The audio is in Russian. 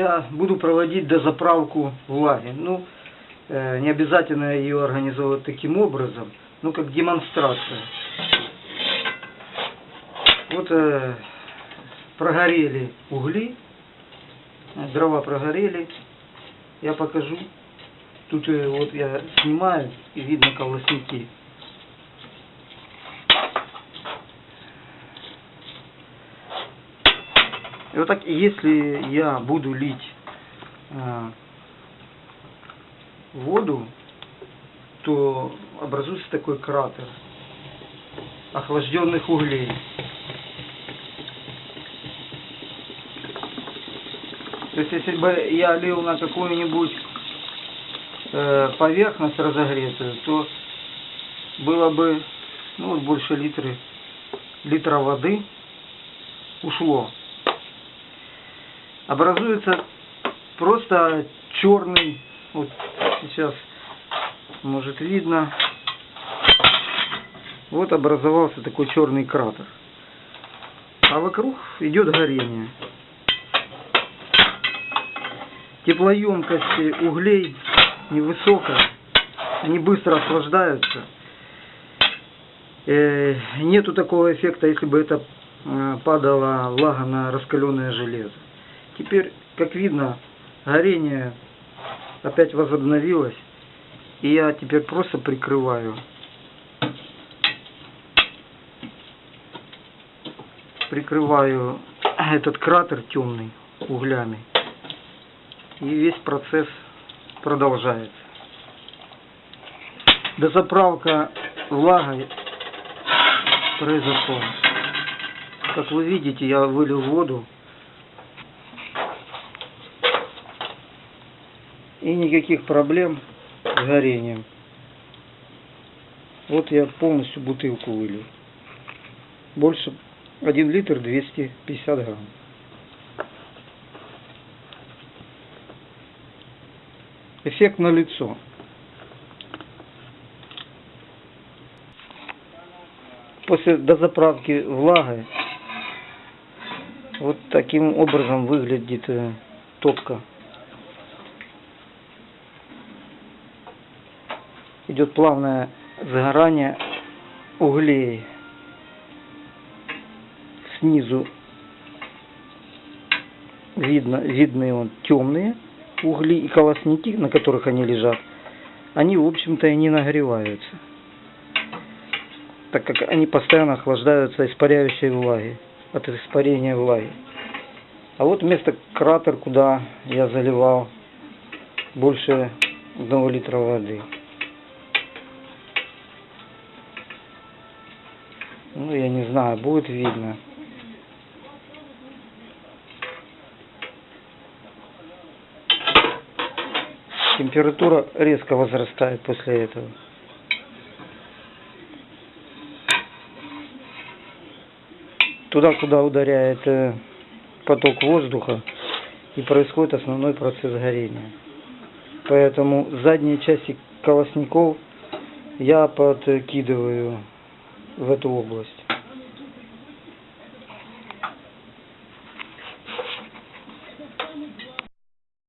Я буду проводить дозаправку влаги. Ну, э, не обязательно ее организовывать таким образом, ну, как демонстрация. Вот э, прогорели угли, э, дрова прогорели. Я покажу. Тут э, вот я снимаю, и видно колосники. И вот так, если я буду лить э, воду, то образуется такой кратер охлажденных углей. То есть, если бы я лил на какую-нибудь э, поверхность разогретую, то было бы ну, больше литры, литра воды ушло. Образуется просто черный, вот сейчас может видно, вот образовался такой черный кратер. А вокруг идет горение. Теплоемкость углей невысокая, они быстро охлаждаются. Э, нету такого эффекта, если бы это э, падала влага на раскаленное железо. Теперь, как видно, горение опять возобновилось. И я теперь просто прикрываю. Прикрываю этот кратер темный углями. И весь процесс продолжается. Дозаправка влагой произошла. Как вы видите, я вылил воду. И никаких проблем с горением. Вот я полностью бутылку вылил. Больше 1 литр 250 грамм. Эффект на лицо. После дозаправки влагой вот таким образом выглядит э, топка. Идет плавное загорание углей. Снизу видно, видны он темные угли и колосники, на которых они лежат, они, в общем-то, и не нагреваются, так как они постоянно охлаждаются испаряющей влаги, от испарения влаги. А вот место кратер, куда я заливал больше одного литра воды. Ну, я не знаю, будет видно. температура резко возрастает после этого. Туда, куда ударяет э, поток воздуха, и происходит основной процесс горения. Поэтому задние части колосников я подкидываю в эту область.